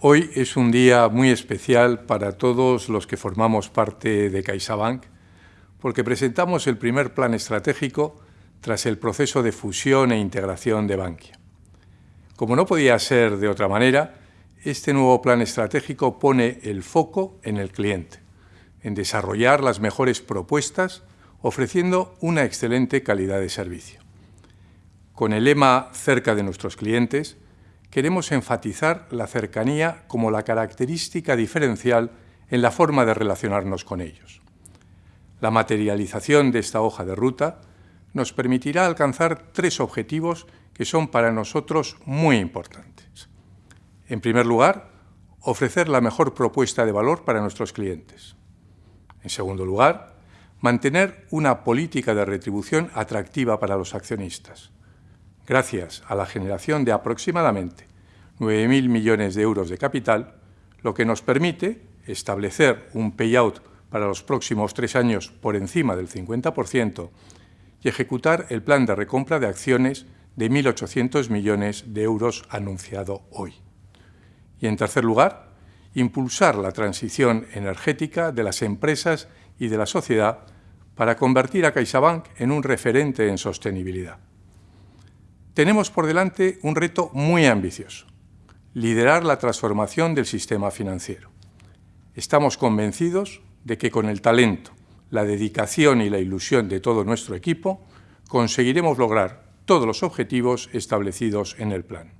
Hoy es un día muy especial para todos los que formamos parte de CaixaBank, porque presentamos el primer plan estratégico tras el proceso de fusión e integración de Bankia. Como no podía ser de otra manera, este nuevo plan estratégico pone el foco en el cliente, en desarrollar las mejores propuestas, ofreciendo una excelente calidad de servicio. Con el lema cerca de nuestros clientes, queremos enfatizar la cercanía como la característica diferencial en la forma de relacionarnos con ellos. La materialización de esta hoja de ruta nos permitirá alcanzar tres objetivos que son para nosotros muy importantes. En primer lugar, ofrecer la mejor propuesta de valor para nuestros clientes. En segundo lugar, mantener una política de retribución atractiva para los accionistas gracias a la generación de aproximadamente 9.000 millones de euros de capital, lo que nos permite establecer un payout para los próximos tres años por encima del 50% y ejecutar el plan de recompra de acciones de 1.800 millones de euros anunciado hoy. Y, en tercer lugar, impulsar la transición energética de las empresas y de la sociedad para convertir a CaixaBank en un referente en sostenibilidad tenemos por delante un reto muy ambicioso, liderar la transformación del sistema financiero. Estamos convencidos de que con el talento, la dedicación y la ilusión de todo nuestro equipo, conseguiremos lograr todos los objetivos establecidos en el plan.